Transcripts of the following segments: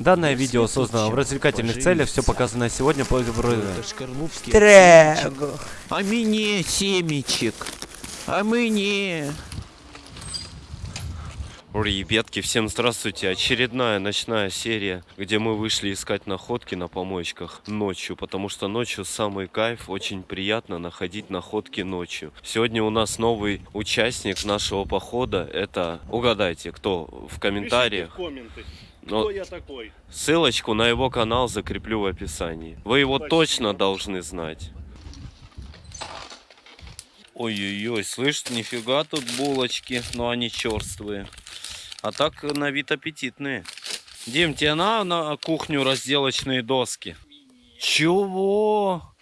Данное видео создано в развлекательных целях, все показанное сегодня по. Трего. А мне семечек. А мне. Ребятки, всем здравствуйте. Очередная ночная серия, где мы вышли искать находки на помоечках ночью, потому что ночью самый кайф, очень приятно находить находки ночью. Сегодня у нас новый участник нашего похода, это, угадайте, кто в комментариях. Пишите в комменты, Но кто я такой. ссылочку на его канал закреплю в описании. Вы его Спасибо. точно должны знать. Ой-ой-ой, слышь, нифига тут булочки, но они черствые. А так на вид аппетитные. Дим, тебе на, на кухню разделочные доски? Чего?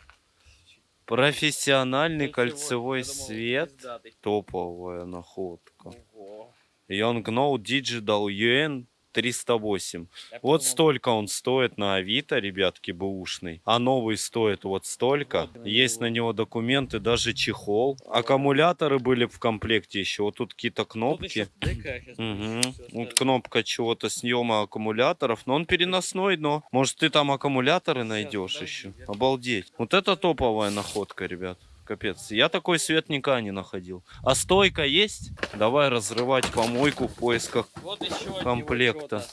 Профессиональный кольцевой свет. Топовая находка. Young Digital UN 308. Вот столько он стоит на Авито, ребятки, бэушный. А новый стоит вот столько. Есть на него документы, даже чехол. Аккумуляторы были в комплекте еще. Вот тут какие-то кнопки. Мгм. Вот кнопка чего-то съема аккумуляторов. Но он переносной, но может ты там аккумуляторы найдешь еще. Обалдеть. Вот это топовая находка, ребят. Капец. Я такой свет никогда не находил. А стойка есть? Давай разрывать помойку в поисках Вот еще комплекта.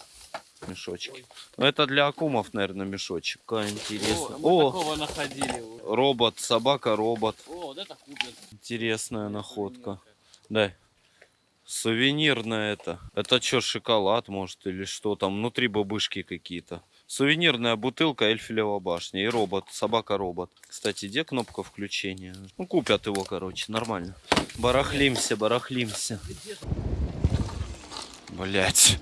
Мешочки. Ну, это для акумов, наверное, мешочек. Какая интересная. О, О, такого находили. робот, собака-робот. О, вот это купят. Интересная находка. Дай. Сувенирная это. Это что, шоколад, может, или что там? Внутри бабышки какие-то. Сувенирная бутылка Эльфелева башня и робот, собака-робот. Кстати, где кнопка включения? Ну, купят его, короче, нормально. Барахлимся, барахлимся. Блять.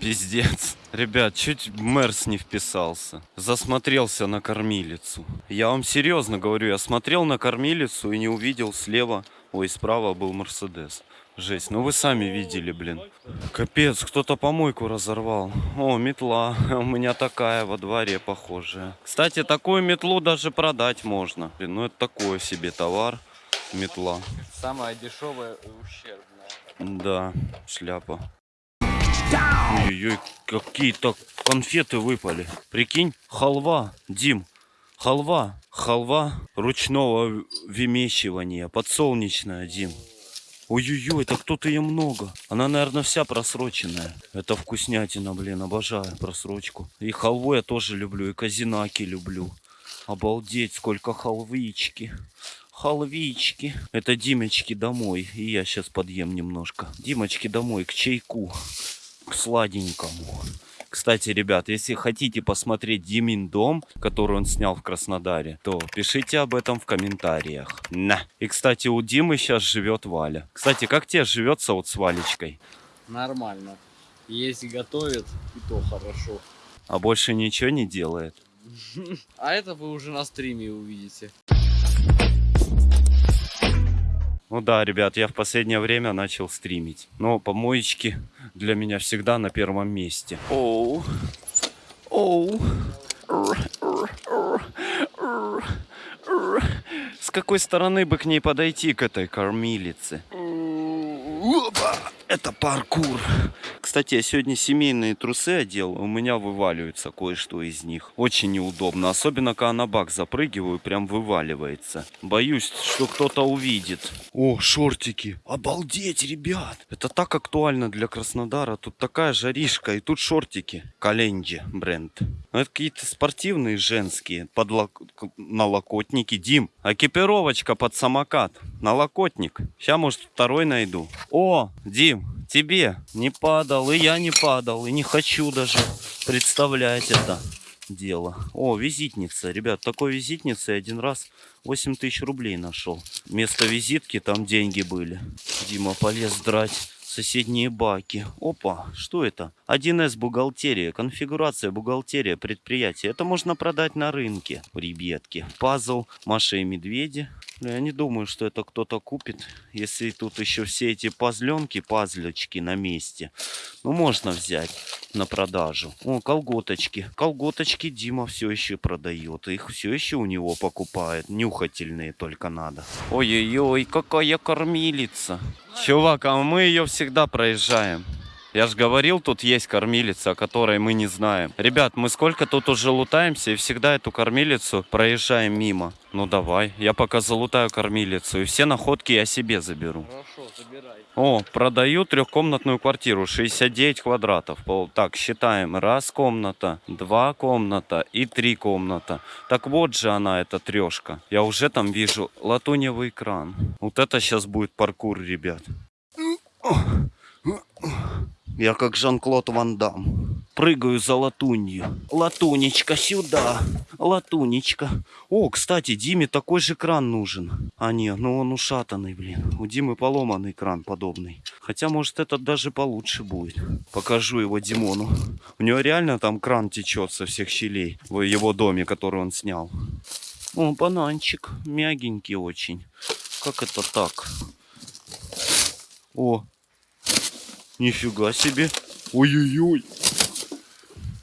Пиздец. Ребят, чуть Мерс не вписался. Засмотрелся на кормилицу. Я вам серьезно говорю, я смотрел на кормилицу и не увидел слева, ой, справа был Мерседес. Жесть, ну вы сами видели, блин. Капец, кто-то помойку разорвал. О, метла. У меня такая во дворе похожая. Кстати, такую метлу даже продать можно. Блин, ну это такой себе товар. Метла. Самая дешевая и ущербная. Да, шляпа. Ой-ой, какие-то конфеты выпали. Прикинь, халва, Дим, халва, халва ручного вымещивания, подсолнечная, Дим. Ой-ой-ой, это кто-то ее много. Она, наверное, вся просроченная. Это вкуснятина, блин, обожаю просрочку. И халву я тоже люблю, и казинаки люблю. Обалдеть, сколько халвички. Халвички. Это Димочки домой. И я сейчас подъем немножко. Димочки домой, к чайку. К сладенькому. Кстати, ребят, если хотите посмотреть Димин дом, который он снял в Краснодаре, то пишите об этом в комментариях. На. И, кстати, у Димы сейчас живет Валя. Кстати, как тебе живется вот с Валечкой? Нормально. Есть готовит, и то хорошо. А больше ничего не делает? А это вы уже на стриме увидите. Ну да, ребят, я в последнее время начал стримить. Но помоечки для меня всегда на первом месте. Оу. Оу. С какой стороны бы к ней подойти, к этой кормилице? Это паркур. Кстати, я сегодня семейные трусы одел, у меня вываливается кое-что из них. Очень неудобно, особенно когда на бак запрыгиваю, прям вываливается. Боюсь, что кто-то увидит. О, шортики. Обалдеть, ребят. Это так актуально для Краснодара. Тут такая жаришка, и тут шортики. Календжи бренд. Ну, это какие-то спортивные женские. Подлок... Налокотники. Дим, экипировочка под самокат. Налокотник. Сейчас, может, второй найду. О, Дим, тебе не падал, и я не падал, и не хочу даже представлять это дело. О, визитница, ребят, такой визитницы один раз 8 тысяч рублей нашел. Вместо визитки там деньги были. Дима полез драть соседние баки. Опа, что это? 1С бухгалтерия, конфигурация бухгалтерия предприятия. Это можно продать на рынке, ребятки. Пазл Маша и Медведи. Я не думаю, что это кто-то купит, если тут еще все эти пазленки, пазлечки на месте. Ну, можно взять на продажу. О, колготочки. Колготочки Дима все еще продает. Их все еще у него покупает. Нюхательные только надо. Ой-ой-ой, какая кормилица. Чувак, а мы ее всегда проезжаем. Я же говорил, тут есть кормилица, о которой мы не знаем. Ребят, мы сколько тут уже лутаемся и всегда эту кормилицу проезжаем мимо. Ну давай, я пока залутаю кормилицу и все находки я себе заберу. Хорошо, забирай. О, продаю трехкомнатную квартиру, 69 квадратов. Так, считаем. Раз комната, два комната и три комната. Так вот же она, эта трешка. Я уже там вижу латуневый экран. Вот это сейчас будет паркур, ребят. Я как Жан-Клод Ван Дам. Прыгаю за латунью. Латунечка сюда. Латунечка. О, кстати, Диме такой же кран нужен. А не, ну он ушатанный, блин. У Димы поломанный кран подобный. Хотя, может, этот даже получше будет. Покажу его Димону. У него реально там кран течет со всех щелей. В его доме, который он снял. О, бананчик. Мягенький очень. Как это так? О, Нифига себе. Ой-ой-ой.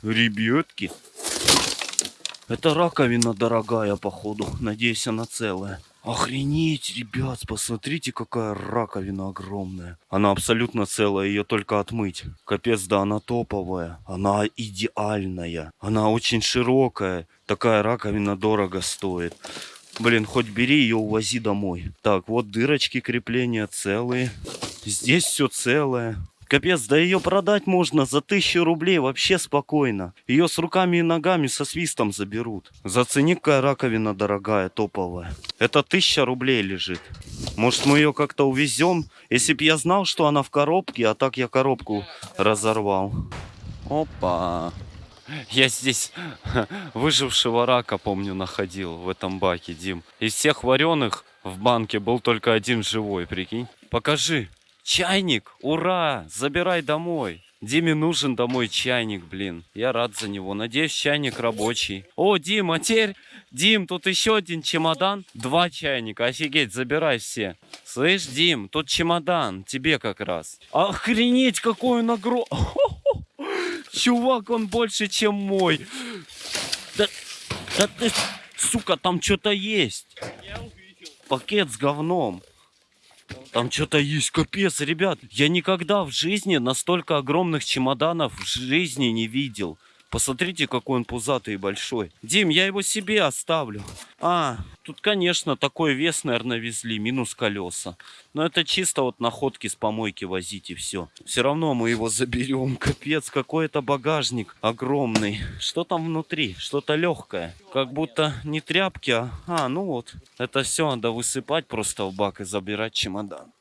Ребятки. Это раковина дорогая, походу. Надеюсь, она целая. Охренеть, ребят, посмотрите, какая раковина огромная. Она абсолютно целая, ее только отмыть. Капец, да она топовая. Она идеальная. Она очень широкая. Такая раковина дорого стоит. Блин, хоть бери ее, увози домой. Так, вот дырочки крепления целые. Здесь все целое. Капец, да ее продать можно за тысячу рублей вообще спокойно. Ее с руками и ногами со свистом заберут. Зацени, какая раковина дорогая, топовая. Это тысяча рублей лежит. Может мы ее как-то увезем? Если б я знал, что она в коробке, а так я коробку разорвал. Опа. Я здесь выжившего рака, помню, находил в этом баке, Дим. Из всех вареных в банке был только один живой, прикинь. Покажи. Чайник, ура, забирай домой. Диме нужен домой чайник, блин. Я рад за него. Надеюсь, чайник рабочий. О, Дим, а теперь... Дим, тут еще один чемодан. Два чайника. Офигеть, забирай все. Слышь, Дим, тут чемодан. Тебе как раз. Охренеть, он огромный. Чувак, он больше, чем мой. Да, да ты, сука, там что-то есть. Пакет с говном. Там что-то есть, капец, ребят. Я никогда в жизни настолько огромных чемоданов в жизни не видел. Посмотрите, какой он пузатый и большой. Дим, я его себе оставлю. А, тут, конечно, такой вес, наверное, везли, минус колеса. Но это чисто вот находки с помойки возить и все. Все равно мы его заберем. Капец, какой это багажник огромный. Что там внутри? Что-то легкое. Как будто не тряпки, а... А, ну вот. Это все надо высыпать просто в бак и забирать чемодан.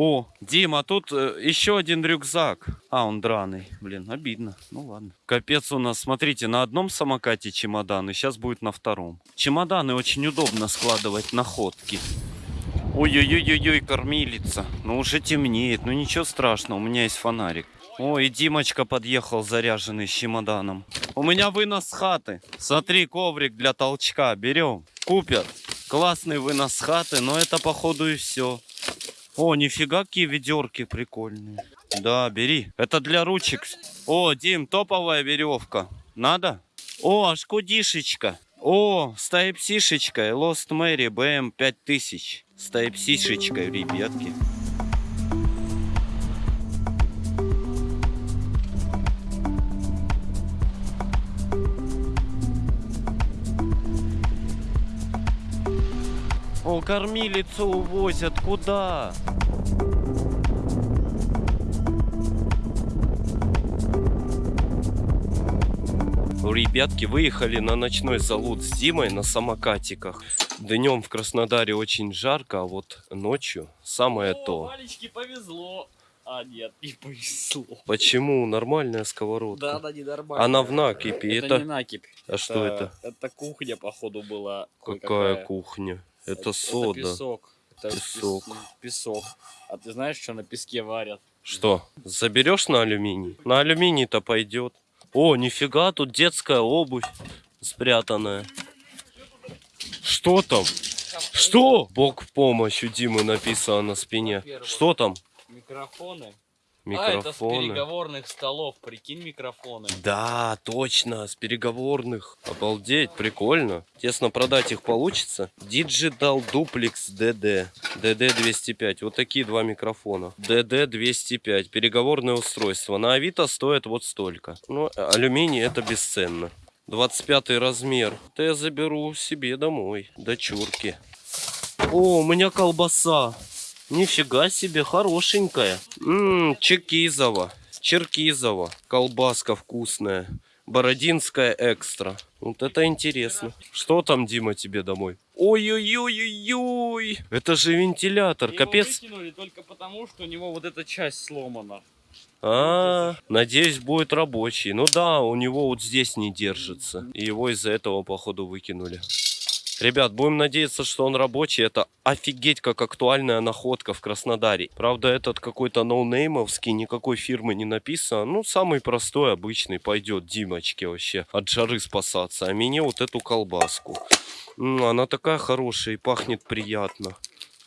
О, Дима, тут э, еще один рюкзак. А, он драный. Блин, обидно. Ну ладно. Капец у нас, смотрите, на одном самокате чемоданы, сейчас будет на втором. Чемоданы очень удобно складывать находки. Ой-ой-ой-ой, кормилица. Ну уже темнеет, ну ничего страшного, у меня есть фонарик. Ой, и Димочка подъехал заряженный с чемоданом. У меня вынос хаты. Смотри, коврик для толчка. Берем. Купер. Классный вынос хаты, но это походу и все. О, нифига какие ведерки прикольные. Да, бери. Это для ручек. О, Дим, топовая веревка. Надо? О, шкудишечка. О, с тайпсишечкой. Lost Mary BM 5000. С тайпсишечкой, ребятки. О, кормилицу увозят. Куда? Ребятки выехали на ночной залут с Димой на самокатиках. Днем в Краснодаре очень жарко, а вот ночью самое О, то. Валечке повезло. А, нет, не повезло. Почему? Нормальная сковородка. Да, она ненормальная. Она в накипи. Это, Это, не накипь. А что это? Это кухня, походу, была. Какая кое-какая. кухня? Это, Это сода. песок. Это Песок. пес- песок. А ты знаешь, что на песке варят? Что? Заберешь на алюминий? На алюминий-то пойдет. О, нифига, тут детская обувь спрятанная. Что там? Что? Бог в помощь Димы написано на спине. Что там? Микрофоны. А, это с Микрофоны. переговорных столов, прикинь, микрофоны. Да, точно, с переговорных. Обалдеть, прикольно. Тесно продать их получится. Digital Duplex DD. DD205. Вот такие два микрофона. DD205. Переговорное устройство. На Авито стоит вот столько. Ну, алюминий это бесценно. 25 размер. Это я заберу себе домой. Дочурки. О, у меня колбаса. Нифига себе, хорошенькая. Ммм, Черкизово. Черкизово. Колбаска вкусная. Бородинская экстра. Вот это интересно. Что там, Дима, тебе домой? Ой-ой-ой-ой-ой. Это же вентилятор, Его капец. выкинули только потому, что у него вот эта часть сломана. А, надеюсь, будет рабочий. Ну да, у него вот здесь не держится. И его из-за этого, походу, выкинули. Ребят, будем надеяться, что он рабочий. Это офигеть как актуальная находка в Краснодаре. Правда, этот какой-то ноунеймовский, никакой фирмы не написано. Ну, самый простой, обычный пойдет Димочке вообще от жары спасаться. А мне вот эту колбаску. Она такая хорошая и пахнет приятно.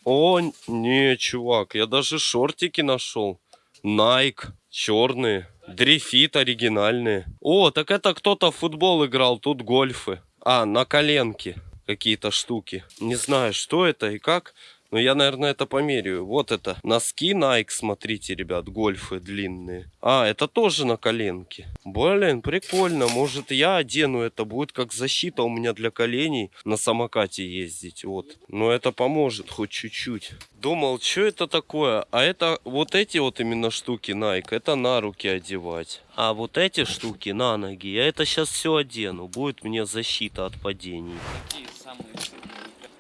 О, не, чувак, я даже шортики нашел. Nike, черные. Дрифит оригинальные. О, так это кто-то футбол играл, тут гольфы. А, на коленке какие-то штуки. Не знаю, что это и как, но я, наверное, это померяю. Вот это. Носки Nike, смотрите, ребят, гольфы длинные. А, это тоже на коленке. Блин, прикольно. Может, я одену это. Будет как защита у меня для коленей на самокате ездить. Вот. Но это поможет хоть чуть-чуть. Думал, что это такое? А это вот эти вот именно штуки Nike, это на руки одевать. А вот эти штуки на ноги, я это сейчас все одену. Будет мне защита от падений.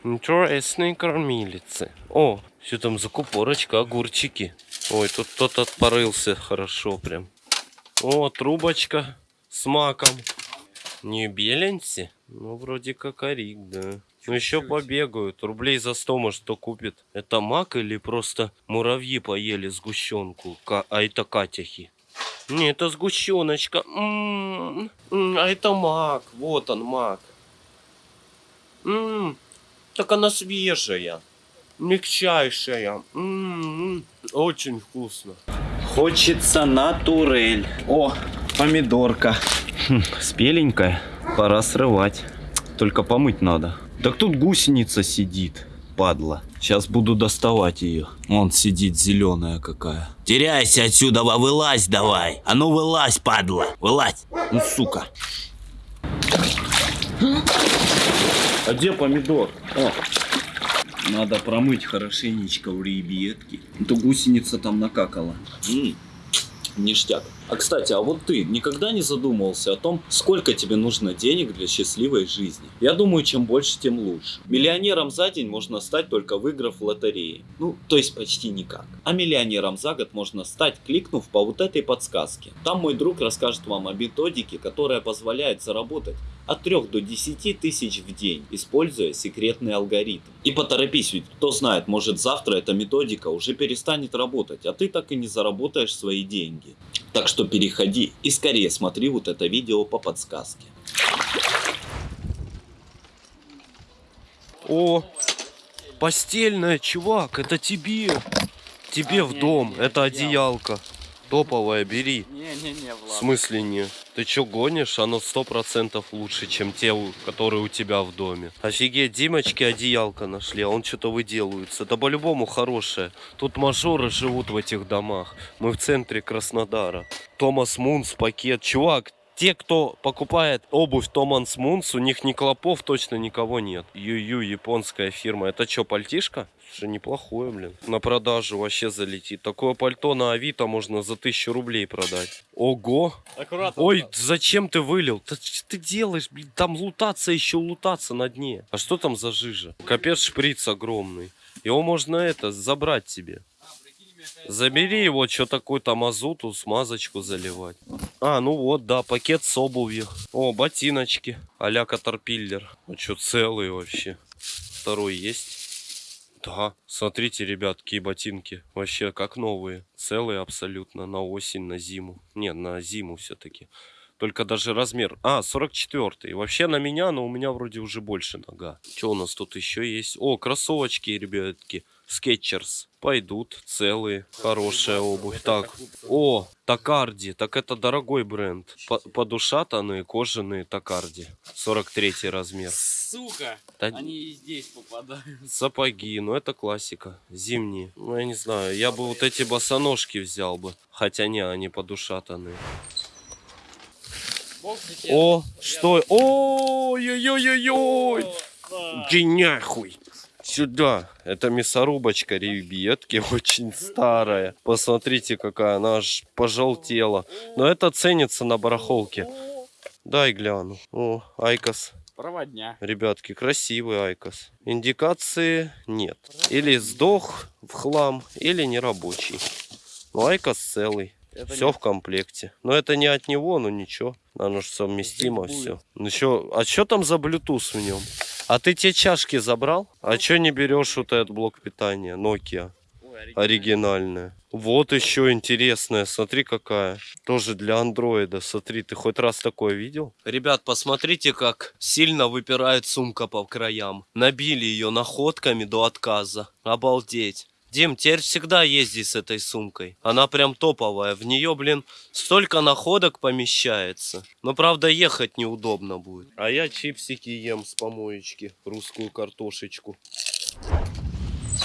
Такие самые Интересные кормилицы. О, все там закупорочка, огурчики. Ой, тут кто-то порылся хорошо прям. О, трубочка с маком. Не беленси? Ну, вроде как орик, да. Ну, еще побегают. Рублей за 100, может, кто купит. Это мак или просто муравьи поели сгущенку? А это катяхи. Не, это сгущеночка. М, м, А это мак. Вот он, мак. М, Так она свежая. Мягчайшая. М, Очень вкусно. Хочется на турель. О, помидорка. Хм, спеленькая. Пора срывать. Только помыть надо. Так тут гусеница сидит, падла. Сейчас буду доставать ее. Вон сидит зеленая какая. Теряйся отсюда, во, вылазь давай. А ну вылазь, падла, вылазь. Ну, сука. А где помидор? О. Надо промыть хорошенечко у ребятки. А то гусеница там накакала. М, Ништяк. А кстати, а вот ты никогда не задумывался о том, сколько тебе нужно денег для счастливой жизни? Я думаю, чем больше, тем лучше. Миллионером за день можно стать только выиграв в лотереи. Ну, то есть почти никак. А миллионером за год можно стать, кликнув по вот этой подсказке. Там мой друг расскажет вам о методике, которая позволяет заработать от 3 до 10 тысяч в день, используя секретный алгоритм. И поторопись, ведь кто знает, может завтра эта методика уже перестанет работать, а ты так и не заработаешь свои деньги. Так что переходи и скорее смотри вот это видео по подсказке. О, постельная, чувак, это тебе. Тебе в не, дом, не, это одеялка. Топовая, бери. Не-не-не, В Влад. смысле не? Ты чё гонишь? Оно сто процентов лучше, чем те, которые у тебя в доме. Офигеть, Димочки одеялка нашли, а он что-то выделывается. Да по-любому хорошее. Тут мажоры живут в этих домах. Мы в центре Краснодара. Томас Мунс пакет. Чувак, те, кто покупает обувь Томас Мунс, у них ни клопов точно никого нет. Ю-ю, японская фирма. Это что, пальтишка? Что неплохое, блин. На продажу вообще залетит. Такое пальто на Авито можно за тысячу рублей продать. Ого! Аккуратно. Ой, Влад. зачем ты вылил? Да что ты делаешь, блин? Там лутаться еще лутаться на дне. А что там за жижа? Капец шприц огромный. Его можно это, забрать себе. Забери его, что такой-то мазуту, смазочку заливать. А, ну вот, да, пакет с обувью. О, ботиночки. а-ля Катерпиллер. Ну что, целый вообще. Второй есть? Да, смотрите, ребят, какие ботинки. Вообще, как новые. Целые абсолютно, на осень, на зиму. Не, на зиму все-таки. Только даже размер. А, 44 Вообще на меня, но у меня вроде уже больше нога. Что у нас тут еще есть? О, кроссовочки, ребятки. Skechers. Пойдут целые, хорошая обувь. Так, о, Такарди, так это дорогой бренд. По- Подушатанные кожаные Такарди. 43 размер. Сука! Да Они и здесь попадают. Сапоги, ну это классика. Зимние. Ну я не знаю, я бы вот эти босоножки взял бы. Хотя не, они подушатанные. О, что? Ой-ой-ой-ой! Иди нахуй! Сюда! Это мясорубочка ребятки, очень старая. Посмотрите, какая она аж пожелтела. Но это ценится на барахолке. Дай гляну. О, IQOS. Проводня. Ребятки, красивый IQOS. Индикации нет. Или сдох в хлам, или нерабочий. Но IQOS целый. Это Все в комплекте. Но это не от него, но ничего. Оно же совместимо все. Ну что, а что там за Bluetooth в нем? А ты те чашки забрал? А что не берешь вот этот блок питания? Nokia оригинальная. Вот еще интересная, смотри какая. Тоже для андроида, смотри, ты хоть раз такое видел? Ребят, посмотрите, как сильно выпирает сумка по краям. Набили ее находками до отказа. Обалдеть. Дим, теперь всегда езди с этой сумкой. Она прям топовая. В нее, блин, столько находок помещается. Но, правда, ехать неудобно будет. А я чипсики ем с помоечки. Русскую картошечку.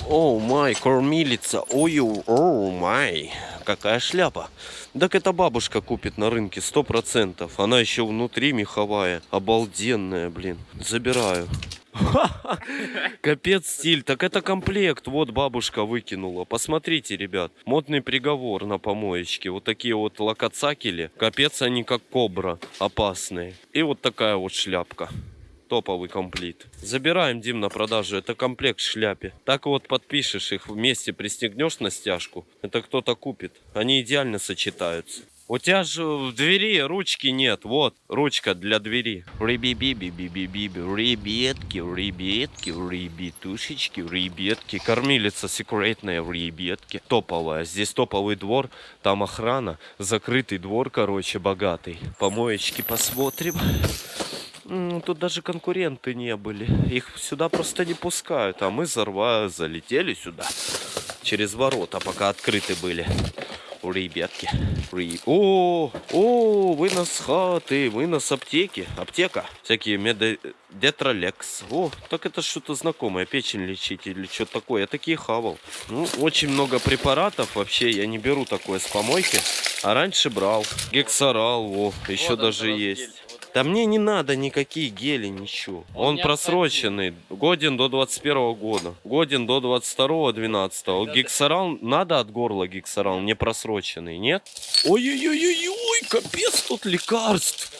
О, май, кормилица. Ой, о, май. Какая шляпа. Так это бабушка купит на рынке, сто процентов. Она еще внутри меховая. Обалденная, блин. Забираю. Капец стиль. Так это комплект. Вот бабушка выкинула. Посмотрите, ребят. Модный приговор на помоечке. Вот такие вот локоцакели. Капец они как кобра. Опасные. И вот такая вот шляпка. Топовый комплит. Забираем, Дим, на продажу. Это комплект шляпе. Так вот подпишешь их вместе, пристегнешь на стяжку. Это кто-то купит. Они идеально сочетаются. У тебя же в двери ручки нет. Вот, ручка для двери. Риби-биби-биби-биби. Ребятки, ребятки, ребятушечки, ребятки. Кормилица секретная, ребятки. Топовая. Здесь топовый двор, там охрана. Закрытый двор, короче, богатый. Помоечки посмотрим. Тут даже конкуренты не были. Их сюда просто не пускают. А мы зарва залетели сюда. Через ворота, пока открыты были. Ребятки. Ри- О, о, вынос хаты, вынос аптеки. Аптека. Всякие меди... Детролекс. О, так это что-то знакомое. Печень лечить или что-то такое. Я такие хавал. Ну, очень много препаратов. Вообще, я не беру такое с помойки. А раньше брал. Гексорал, о, еще Вот даже есть. Да мне не надо никакие гели, ничего. Он Он, просроченный. Годен до 21 года. Годен до 22 12 Когда ты- Гексорал, надо от горла гексорал, не просроченный, нет? Ой-ой-ой-ой, капец тут лекарств.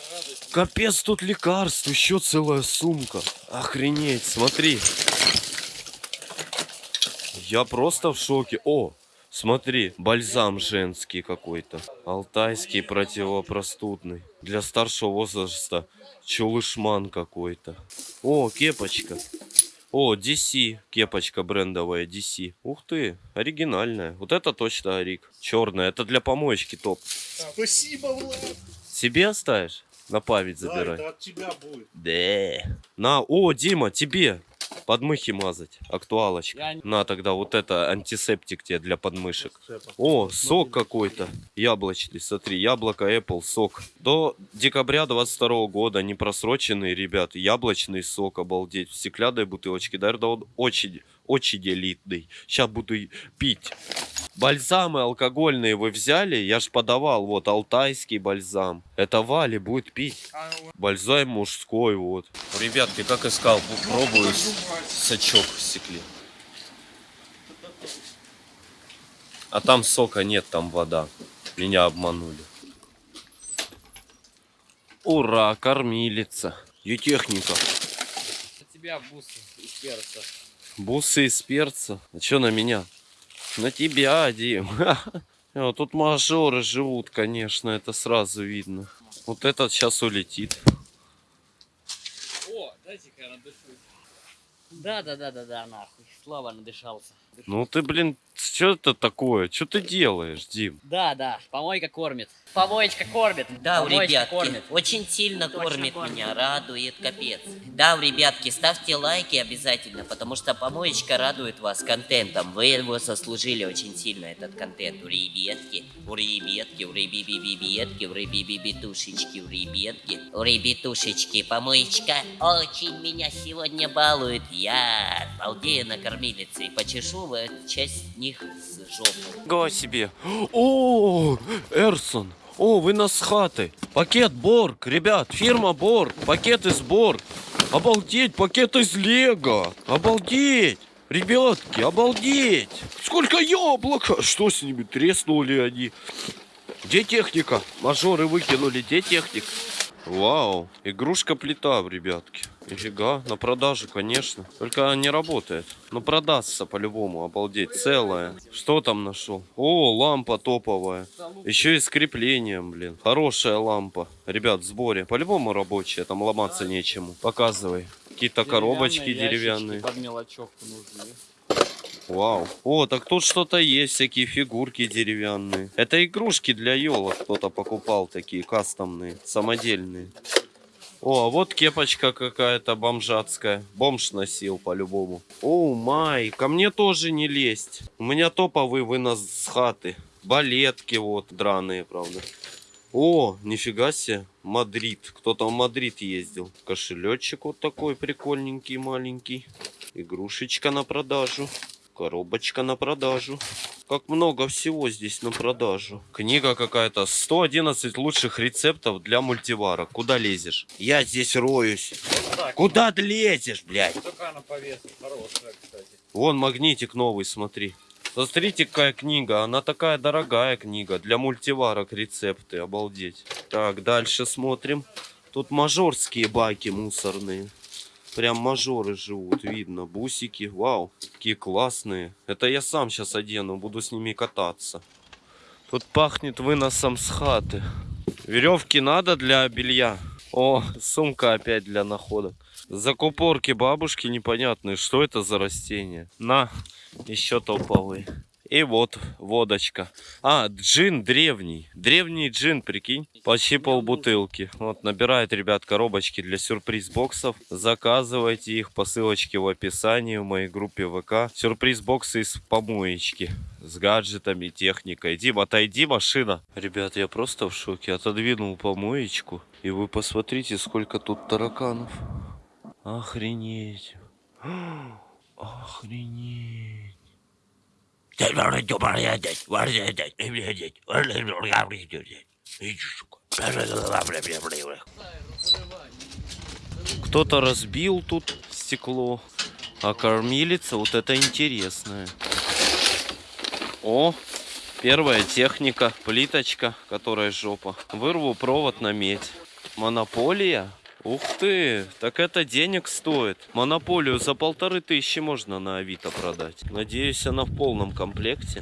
Капец тут лекарств, еще целая сумка. Охренеть, смотри. Я просто в шоке. О, смотри, бальзам женский какой-то. Алтайский противопростудный. Для старшего возраста чулышман какой-то. О, кепочка. О, DC. Кепочка брендовая DC. Ух ты, оригинальная. Вот это точно Арик. Черная. Это для помоечки топ. Спасибо, Влад. Себе оставишь? На память Да, забирай. это от тебя будет. Да. На, о, Дима, тебе подмыхи мазать. Актуалочка. Не- На тогда вот это антисептик тебе для подмышек. О, сок какой-то. Яблочный, смотри, яблоко Apple, сок. До декабря 22 года, не просроченный, ребят, яблочный сок, обалдеть. В стеклянной бутылочке, наверное, он очень, очень элитный. Сейчас буду пить. Бальзамы алкогольные вы взяли? Я ж подавал, вот, алтайский бальзам. Это Вали будет пить. Бальзам мужской, вот. Ребятки, как искал, пробую сачок в стекле. А там сока нет, там вода. Меня обманули. Ура, кормилица. И техника. У тебя бусы из перца. Бусы из перца. А чё на меня? На тебя, Дим. Э, Тут мажоры живут, конечно, это сразу видно. Вот этот сейчас улетит. О, дайте-ка я надышусь. Да, да, да, да, да, нахуй. Слава надышался. Ну ты, блин, Что это такое? Что ты делаешь, Дим? Да, да, помойка кормит. Помоечка кормит. Да, у Помоечка ребятки, кормит. очень сильно Точно кормит кормит. меня, радует, капец. Да, у ребятки, ставьте лайки обязательно, потому что помоечка радует вас контентом. Вы его заслужили очень сильно, этот контент. У ребятки, у ребятки, у ребятки, у ребятушечки, у ребятки, у ребятушечки. Помоечка очень меня сегодня балует. Я балдею на кормилице и почешу в часть них с жопу. Го себе. О, Эрсон. О, вы нас хаты. Пакет Борг, ребят, фирма Борг, пакет из Борг. Обалдеть, пакет из Лего. Обалдеть. Ребятки, обалдеть. Сколько яблока. Что с ними, треснули они? Где техника? Мажоры выкинули, где техник? Вау, игрушка плита, ребятки. Нифига, на продаже, конечно. Только она не работает. Но продастся по-любому, обалдеть, целая. Что там нашел? О, лампа топовая. Еще и с креплением, блин. Хорошая лампа. Ребят, в сборе. По-любому рабочая, там ломаться нечему. Показывай. Какие-то коробочки Деревянные Под мелочевку нужны. Вау. О, так тут что-то есть, всякие фигурки деревянные. Это игрушки для елок кто-то покупал, такие кастомные, самодельные. О, а вот кепочка какая-то бомжатская. Бомж носил по-любому. О, майка, мне тоже не лезть. У меня топовый вынос с хаты. Балетки вот, драные, правда. О, нифига себе, Мадрид. Кто-то в Мадрид ездил. Кошелечек вот такой прикольненький, маленький. Игрушечка на продажу. Коробочка на продажу. Как много всего здесь на продажу. Книга какая-то. 111 лучших рецептов для мультивара. Куда лезешь? Я здесь роюсь. Куда ты лезешь, блядь? Только на повестке хорошая, кстати. Вон магнитик новый, смотри. Смотрите, какая книга. Она такая дорогая книга. Для мультиварок рецепты. Обалдеть. Так, дальше смотрим. Тут мажорские баки мусорные. Прям мажоры живут, видно. Бусики, вау, какие классные. Это я сам сейчас одену, буду с ними кататься. Тут пахнет выносом с хаты. Веревки надо для белья. О, сумка опять для находок. Закупорки бабушки непонятные. Что это за растение? На, еще топовый. И вот водочка. А, джин древний. Древний джин, прикинь. Почти полбутылки. Вот, набирает, ребят, коробочки для сюрприз-боксов. Заказывайте их по ссылочке в описании в моей группе ВК. Сюрприз-боксы из помоечки. С гаджетами, техникой. Дим, отойди, машина. Ребят, я просто в шоке. Отодвинул помоечку. И вы посмотрите, сколько тут тараканов. Охренеть. Охренеть. Кто-то разбил тут стекло. А кормилица вот это интересная. О, первая техника. Плиточка, которая жопа. Вырву провод на медь. Монополия? Ух ты, так это денег стоит. Монополию за полторы тысячи можно на Авито продать. Надеюсь, она в полном комплекте.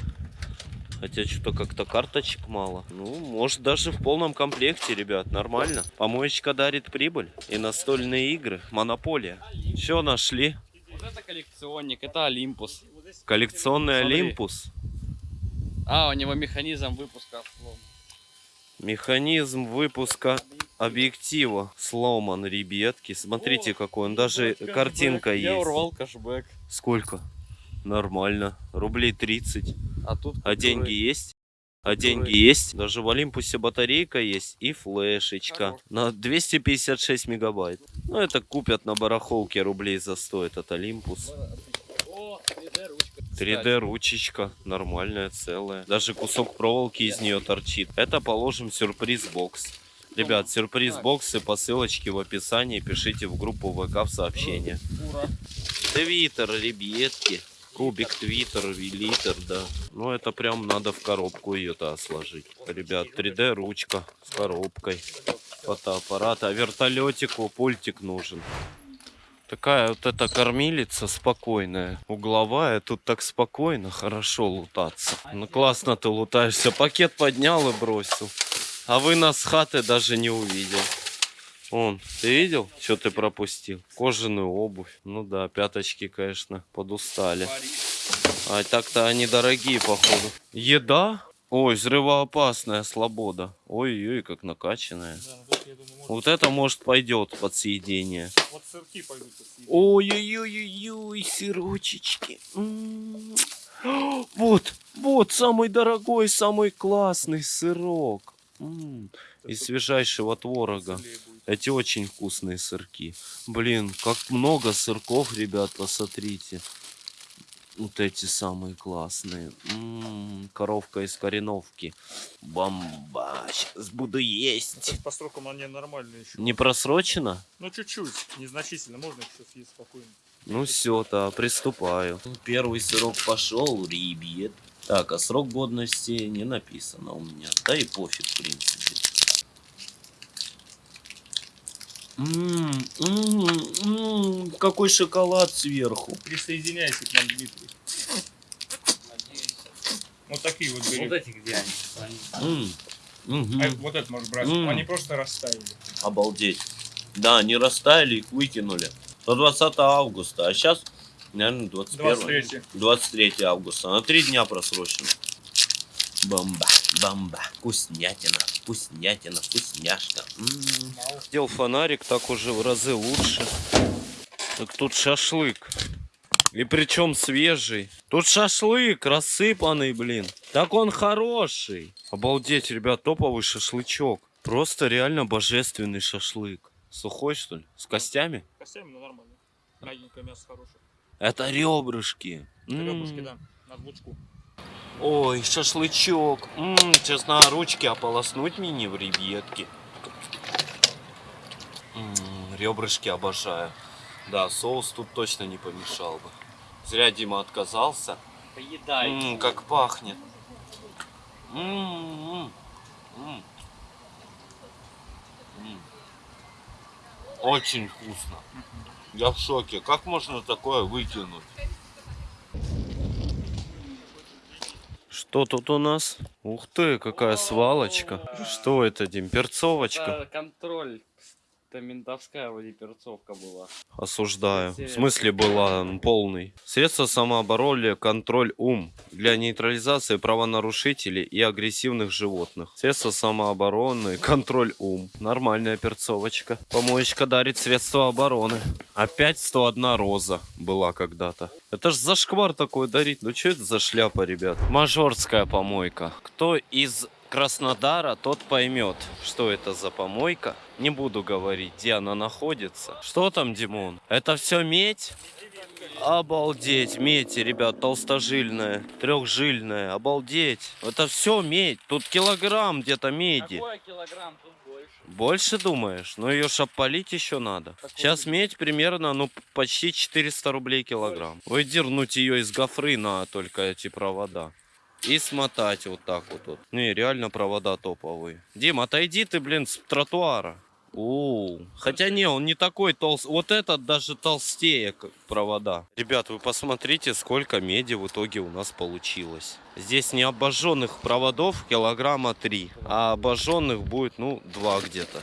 Хотя что-то как-то карточек мало. Ну, может даже в полном комплекте, ребят, нормально. Помоечка дарит прибыль. И настольные игры. Монополия. Все нашли? Вот это коллекционник, это Олимпус. Коллекционный. Олимпус. А, у него механизм выпуска слом. Механизм выпуска объектива сломан, ребятки. Смотрите, какой он. Даже картинка Я есть. урвал кэшбэк. Сколько? Нормально. Рублей 30. А тут А деньги есть? А деньги есть? Даже в Олимпусе батарейка есть и флешечка на 256 мегабайт. Ну, это купят на барахолке рублей за 100 этот Олимпус. О, 3D ручка. 3D ручечка, нормальная, целая. Даже кусок проволоки из нее торчит. Это положим сюрприз-бокс. Ребят, сюрприз-боксы по ссылочке в описании. Пишите в группу ВК в сообщения. Ура. Твиттер, ребятки. Кубик Твиттер, литр, да. Ну, это прям надо в коробку ее-то сложить. Ребят, 3D ручка с коробкой. Фотоаппарат. А вертолетику пультик нужен. Такая вот эта кормилица спокойная, угловая, тут так спокойно, хорошо лутаться. Ну классно ты лутаешься, пакет поднял и бросил. А вы нас с хаты даже не увидел. Он, ты видел, что ты пропустил? Кожаную обувь. Ну да, пяточки, конечно, подустали. А так-то они дорогие, походу. Еда? Ой, взрывоопасная слобода. Ой-ой, как накачанная. Да, тут, я думаю, можно... Вот это может пойдет под съедение. Вот сырки пойдут посидеть. Ой-ой-ой-ой, сырочечки. М. Вот, вот самый дорогой, самый классный сырок. М, Из свежайшего творога. Эти очень вкусные сырки. Блин, как много сырков, ребят, посмотрите. Вот эти самые классные. М, коровка из кореновки. Бомба. Сейчас буду есть. Это по срокам они нормальные еще. Не просрочено? Ну, чуть-чуть, незначительно, можно сейчас съесть спокойно. Ну все, то приступаю. Первый сырок пошел, ребят. Так, а срок годности не написано у меня. Да и пофиг, в принципе. Ммм, ммм, ммм, какой шоколад сверху. Присоединяйся к нам, Дмитрий. Вот такие вот бери. Вот эти где они? А вот это можешь брать. М. Они просто растаяли. Обалдеть. Да, они растаяли, их выкинули. До 20 августа, а сейчас, наверное, 21. 23. 23 августа. На три дня просрочено. Бомба, бомба. Вкуснятина, вкуснятина, вкусняшка. Сделал фонарик, так уже в разы лучше. Так тут шашлык. И причем свежий. Тут шашлык рассыпанный, блин. Так он хороший. Обалдеть, ребят, топовый шашлычок. Просто реально божественный шашлык. Сухой, что ли? С костями? Костями, ну нормально. Мягенькое мясо хорошее. Это ребрышки. Ребрышки, М. да, на двучку. Ой, шашлычок. М, сейчас на ручки ополоснуть мини в ребятки. М, Ребрышки обожаю. Да, соус тут точно не помешал бы. Зря Дима отказался. Поедай. М, как пахнет. М, м, м. М. Очень вкусно. Я в шоке. Как можно такое выкинуть? Что тут у нас? Ух ты, какая свалочка. Что это, Дим? Перцовочка? Это контроль. Это ментовская вроде перцовка была. Осуждаю. В смысле была м, полный. Средства самообороны, контроль ум. Для нейтрализации правонарушителей и агрессивных животных. Средства самообороны, контроль ум. Нормальная перцовочка. Помоечка дарит средства обороны. Опять 101 роза была когда-то. Это ж зашквар такой дарить. Ну что это за шляпа, ребят? Мажорская помойка. Кто из Краснодара, тот поймет, что это за помойка. Не буду говорить, где она находится. Что там, Димон? Это все медь? Обалдеть, медь, ребят, толстожильная, трехжильная, обалдеть. Это все медь, тут килограмм где-то меди. Какой килограмм тут больше? Больше думаешь? Ну ее ж опалить еще надо. Сейчас медь примерно, ну, почти 400 рублей килограмм. Выдернуть ее из гофры на только эти провода. И смотать вот так вот. вот. Не, реально провода топовые. Дим, отойди ты, блин, с тротуара. У, хотя не, он не такой толстый. Вот этот даже толстее как провода. Ребят, вы посмотрите, сколько меди в итоге у нас получилось. Здесь не обожженных проводов килограмма 3, а обожженных будет, ну, 2 где-то.